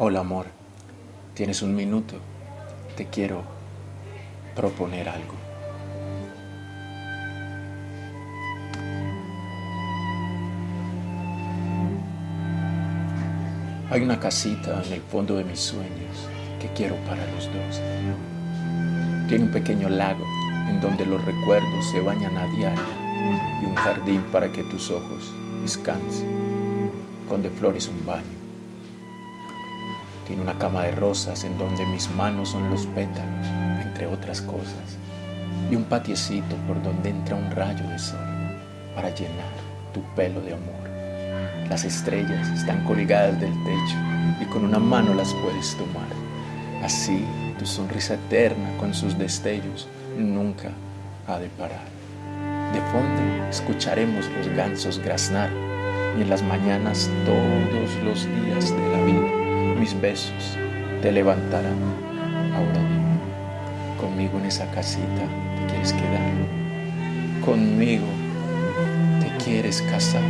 Hola amor, tienes un minuto, te quiero proponer algo. Hay una casita en el fondo de mis sueños que quiero para los dos. Tiene un pequeño lago en donde los recuerdos se bañan a diario y un jardín para que tus ojos descansen, con de flores un baño. Tiene una cama de rosas en donde mis manos son los pétalos, entre otras cosas, y un patiecito por donde entra un rayo de sol para llenar tu pelo de amor. Las estrellas están colgadas del techo y con una mano las puedes tomar. Así tu sonrisa eterna con sus destellos nunca ha de parar. De fondo escucharemos los gansos graznar y en las mañanas todos los días de la vida mis besos te levantarán. Ahora conmigo en esa casita te quieres quedar, conmigo te quieres casar.